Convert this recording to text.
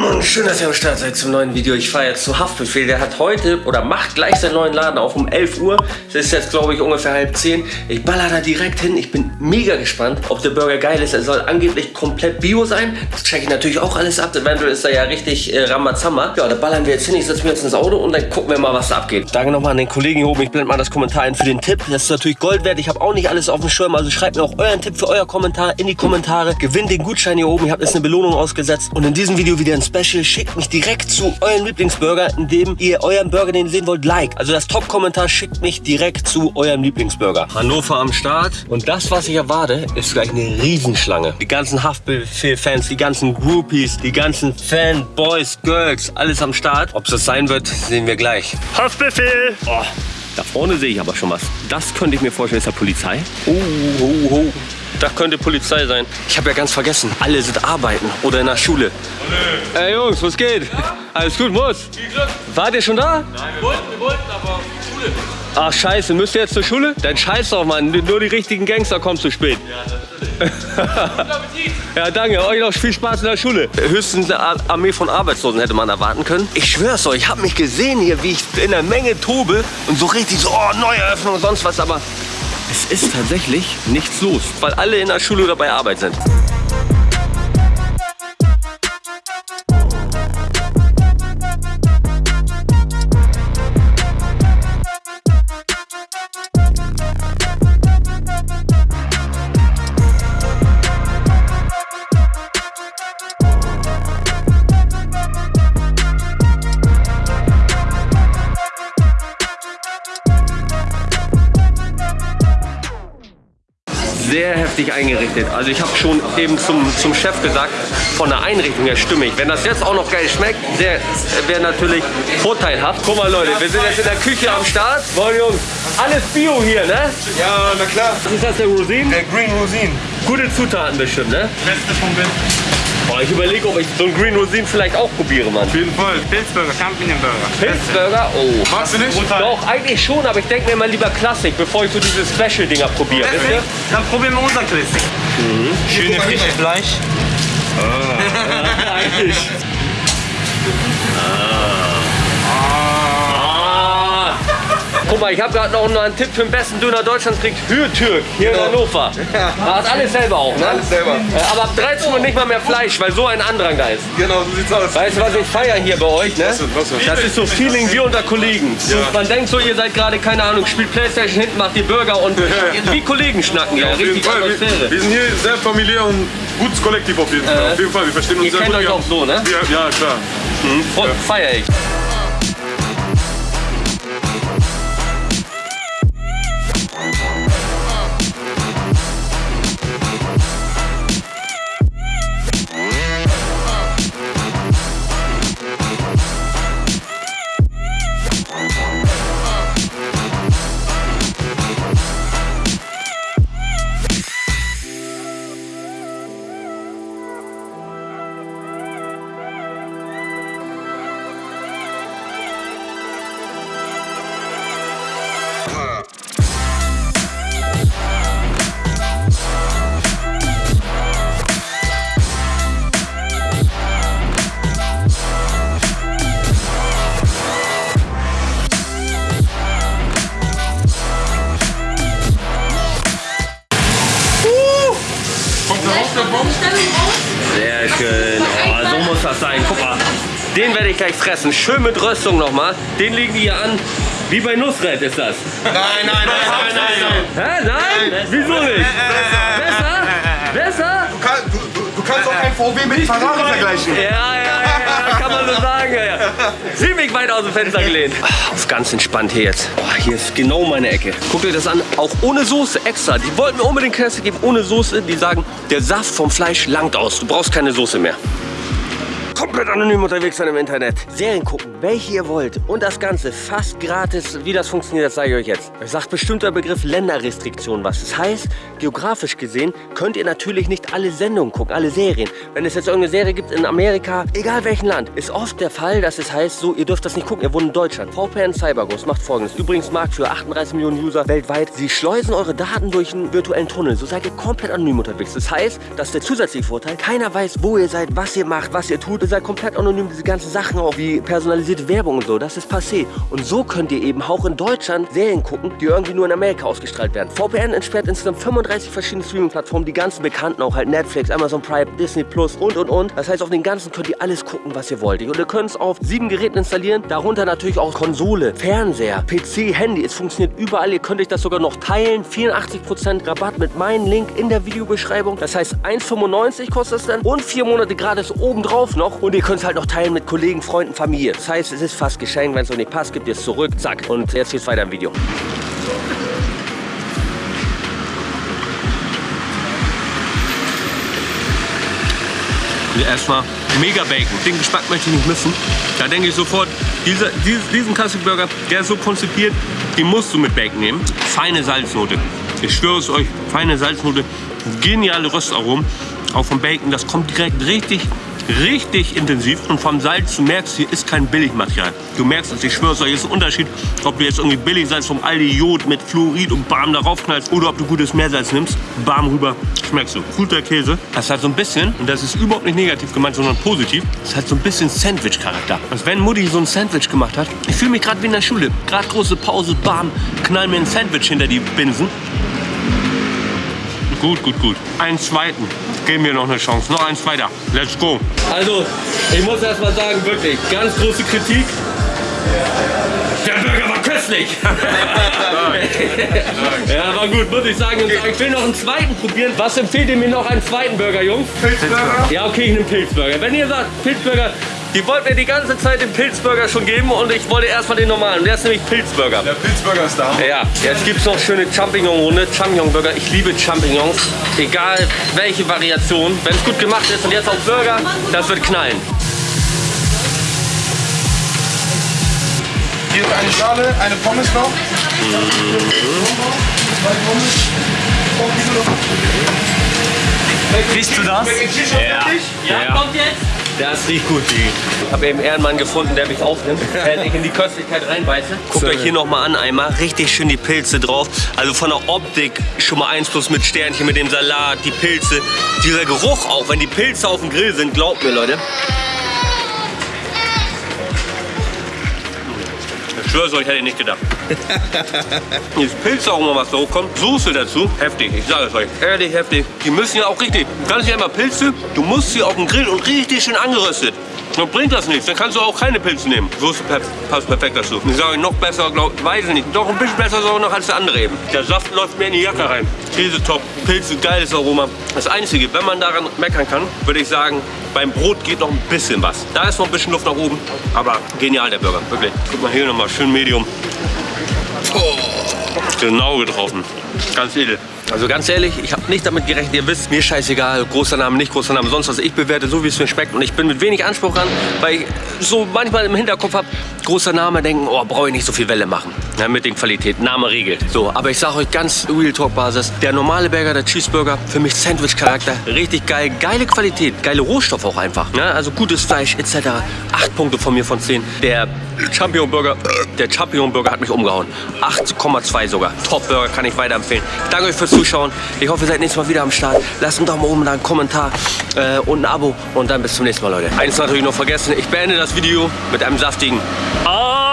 Moin, schön, dass ihr am Start seid zum neuen Video. Ich fahre jetzt zu Haftbefehl. Der hat heute oder macht gleich seinen neuen Laden auf um 11 Uhr. Es ist jetzt, glaube ich, ungefähr halb 10. Ich baller da direkt hin. Ich bin mega gespannt, ob der Burger geil ist. Er soll angeblich komplett bio sein. Das checke ich natürlich auch alles ab. Eventuell ist er ja richtig äh, Ramazamba. Ja, da ballern wir jetzt hin. Ich setze mich jetzt ins Auto und dann gucken wir mal, was da abgeht. Danke nochmal an den Kollegen hier oben. Ich blende mal das Kommentar ein für den Tipp. Das ist natürlich Gold wert. Ich habe auch nicht alles auf dem Schirm. Also schreibt mir auch euren Tipp für euer Kommentar in die Kommentare. Gewinnt den Gutschein hier oben. Ich habe jetzt eine Belohnung ausgesetzt. Und in diesem Video wieder ein Special. Schickt mich direkt zu eurem Lieblingsburger, indem ihr euren Burger, den ihr sehen wollt, like. Also das Top-Kommentar schickt mich direkt zu eurem Lieblingsburger. Hannover am Start. Und das, was ich erwarte, ist gleich eine Riesenschlange. Die ganzen Haftbefehl-Fans, die ganzen Groupies, die ganzen Fanboys, Girls, alles am Start. Ob es das sein wird, sehen wir gleich. Haftbefehl! Oh. Da vorne sehe ich aber schon was. Das könnte ich mir vorstellen, ist der Polizei. Oh, oh, oh. Das könnte Polizei sein. Ich habe ja ganz vergessen, alle sind arbeiten oder in der Schule. Hallo. Ey Jungs, was geht? Ja? Alles gut, muss? Viel Glück. Wart ihr schon da? Nein, wir wollten, wir wollten, aber Schule. Ach scheiße, müsst ihr jetzt zur Schule? Dann scheiß doch, Mann. Nur die richtigen Gangster kommen zu spät. Ja, natürlich. ja, danke. Euch noch viel Spaß in der Schule. Höchstens eine Armee von Arbeitslosen hätte man erwarten können. Ich schwör's euch, ich hab mich gesehen hier, wie ich in der Menge tobe und so richtig so, oh, Neueröffnung und sonst was, aber es ist tatsächlich nichts los, weil alle in der Schule oder bei Arbeit sind. Heftig eingerichtet. Also ich habe schon eben zum, zum Chef gesagt, von der Einrichtung her stimmig. Wenn das jetzt auch noch geil schmeckt, wäre natürlich vorteilhaft. Guck mal Leute, wir sind jetzt in der Küche am Start. Moin Jungs, alles Bio hier, ne? Ja, na klar. Was ist das, der Rosin? Der Green Rosin. Gute Zutaten bestimmt, ne? Beste vom Besten. Boah, ich überlege, ob ich so einen Green Rosin vielleicht auch probiere, Mann. Auf jeden Fall. Pilzburger, Champignonburger. Pilzburger? Oh. Magst du nicht? Doch, eigentlich schon, aber ich denke mir mal lieber Klassik, bevor ich so diese Special-Dinger probiere. Dann probieren wir unser Klassik. Mhm. Schöne frische Fleisch. Ah, eigentlich. Guck mal, ich habe gerade noch einen Tipp für den besten Döner Deutschlands kriegt Hürtürk hier genau. in Hannover. Ja. Hat alles selber auch, ne? Alles selber. Äh, aber ab 13 Uhr nicht mal mehr Fleisch, weil so ein Andrang da ist. Genau, so sieht's aus. Weißt du, was ich feiere hier bei euch, ne? Das ist so Feeling wie unter Kollegen. Ja. Man denkt so, ihr seid gerade, keine Ahnung, spielt Playstation hinten, macht die Burger und ja. wie Kollegen schnacken. Ja, ja richtig wir, wir, sind hier sehr familiär und gutes Kollektiv auf jeden Fall. Äh, auf jeden Fall, wir verstehen uns ihr sehr kennt gut. euch auch so, ne? Ja, ja klar. Mhm. Voll feier ich. Den werde ich gleich fressen. Schön mit Röstung nochmal. Den legen die hier an. Wie bei Nussret ist das. Nein, nein, nein, nein, nein. Hä? Nein? Wieso nicht? Besser? Besser? Du, kann, du, du kannst auch kein VW mit Ferrari vergleichen. Ja, ja, ja, kann man so sagen. Ja. Ziemlich weit aus dem Fenster gelehnt. Auf ganz entspannt hier jetzt. Boah, hier ist genau meine Ecke. Guckt euch das an. Auch ohne Soße extra. Die wollten mir unbedingt Käse geben ohne Soße. Die sagen, der Saft vom Fleisch langt aus. Du brauchst keine Soße mehr komplett anonym unterwegs sein im Internet. Serien gucken, welche ihr wollt und das Ganze fast gratis. Wie das funktioniert, das zeige ich euch jetzt. Es sagt bestimmt der Begriff Länderrestriktion was. Das heißt, geografisch gesehen könnt ihr natürlich nicht alle Sendungen gucken, alle Serien. Wenn es jetzt irgendeine Serie gibt in Amerika, egal welchen Land, ist oft der Fall, dass es heißt, so, ihr dürft das nicht gucken, ihr wohnt in Deutschland. VPN CyberGhost macht folgendes. Übrigens Markt für 38 Millionen User weltweit. Sie schleusen eure Daten durch einen virtuellen Tunnel. So seid ihr komplett anonym unterwegs. Das heißt, dass der zusätzliche Vorteil, keiner weiß, wo ihr seid, was ihr macht, was ihr tut seid komplett anonym. Diese ganzen Sachen auch wie personalisierte Werbung und so, das ist passé. Und so könnt ihr eben auch in Deutschland Serien gucken, die irgendwie nur in Amerika ausgestrahlt werden. VPN entsperrt insgesamt 35 verschiedene Streaming-Plattformen, die ganzen bekannten auch halt Netflix, Amazon Prime, Disney Plus und und und. Das heißt, auf den ganzen könnt ihr alles gucken, was ihr wollt. Und ihr könnt es auf sieben Geräten installieren, darunter natürlich auch Konsole, Fernseher, PC, Handy. Es funktioniert überall. Ihr könnt euch das sogar noch teilen. 84% Rabatt mit meinem Link in der Videobeschreibung. Das heißt, 1,95 kostet es dann und vier Monate gratis obendrauf noch. Und ihr könnt es halt noch teilen mit Kollegen, Freunden, Familie. Das heißt, es ist fast geschenkt. Wenn es euch nicht passt, gebt ihr es zurück. Zack. Und jetzt geht's weiter im Video. Erstmal mega Bacon. Den Geschmack möchte ich nicht missen. Da denke ich sofort, dieser, diesen Classic Burger, der ist so konzipiert, den musst du mit Bacon nehmen. Feine Salznote. Ich schwöre es euch, feine Salznote, geniale Röstaromen. Auch vom Bacon, das kommt direkt richtig richtig intensiv und vom Salz, du merkst, hier ist kein Billigmaterial. Du merkst es, ich schwöre es euch, ist ein Unterschied, ob du jetzt irgendwie Billigsalz vom Aldi Jod mit Fluorid und Bam darauf knallst oder ob du gutes Meersalz nimmst, Bam rüber, schmeckst du. Guter Käse. Das hat so ein bisschen, und das ist überhaupt nicht negativ gemeint, sondern positiv, das hat so ein bisschen Sandwich-Charakter. Als wenn Mutti so ein Sandwich gemacht hat. Ich fühle mich gerade wie in der Schule. Gerade große Pause, Bam, knall mir ein Sandwich hinter die Binsen. Gut, gut, gut. Einen zweiten. Geben wir noch eine Chance. Noch eins weiter. Let's go. Also, ich muss erst mal sagen, wirklich, ganz große Kritik. Der Burger war köstlich. ja, war gut, muss ich sagen. Ich will noch einen zweiten probieren. Was empfehlt ihr mir noch einen zweiten Burger, Jungs? Pilzburger? Ja, okay, ich nehme Pilzburger. Wenn ihr sagt, Pilzburger, die wollten mir die ganze Zeit den Pilzburger schon geben und ich wollte erstmal den normalen. Der ist nämlich Pilzburger. Der Pilzburger ist da. Ja, jetzt gibt es noch schöne Champignon-Runde, Champignon-Burger. Ich liebe Champignons, egal welche Variation. Wenn es gut gemacht ist und jetzt auch Burger, das wird knallen. Hier ist eine Schale, eine Pommes noch. Riechst du das? Ja. Ja, kommt jetzt. Das riecht gut. Ich habe eben Ehrenmann gefunden, der mich aufnimmt, während ich in die Köstlichkeit reinbeiße. Guckt euch hier nochmal an einmal. Richtig schön die Pilze drauf. Also von der Optik schon mal 1 plus mit Sternchen, mit dem Salat, die Pilze. Dieser Geruch auch, wenn die Pilze auf dem Grill sind, glaubt mir, Leute. Ich schwör's euch, hätte ich nicht gedacht. Dieses Pilzaroma, was da hochkommt, Soße dazu, heftig, ich sage es euch, ehrlich heftig. Die müssen ja auch richtig, ganz nicht einmal Pilze, du musst sie auf dem Grill und richtig schön angeröstet. Dann bringt das nichts, dann kannst du auch keine Pilze nehmen. Soße passt perfekt dazu. Ich sage noch besser, glaub, weiß ich nicht, doch ein bisschen besser sogar noch als der andere eben. Der Saft läuft mir in die Jacke rein. Käse top, Pilze, geiles Aroma. Das Einzige, wenn man daran meckern kann, würde ich sagen, beim Brot geht noch ein bisschen was. Da ist noch ein bisschen Luft nach oben, aber genial der Burger, wirklich. Guck mal hier nochmal, schön Medium. ポー Genau getroffen. Ganz edel. Also ganz ehrlich, ich habe nicht damit gerechnet, ihr wisst, mir scheißegal, großer Name, nicht großer Name, sonst was. Ich bewerte so, wie es mir schmeckt und ich bin mit wenig Anspruch ran, weil ich so manchmal im Hinterkopf habe, großer Name, denken, oh, brauche ich nicht so viel Welle machen. Ja, mit den Qualität, Name regelt. So, aber ich sage euch ganz Real Talk Basis, der normale Burger, der Cheeseburger, für mich Sandwich-Charakter, richtig geil, geile Qualität, geile Rohstoffe auch einfach. Ja, also gutes Fleisch etc. Acht Punkte von mir von 10. Der Champion Burger, der Champion Burger hat mich umgehauen. 8,2 sogar. Top Burger kann ich weiterempfehlen. Danke euch fürs Zuschauen. Ich hoffe, ihr seid nächstes Mal wieder am Start. Lasst einen Daumen oben, da einen Kommentar äh, und ein Abo. Und dann bis zum nächsten Mal, Leute. Eins natürlich noch vergessen. Ich beende das Video mit einem saftigen Ah!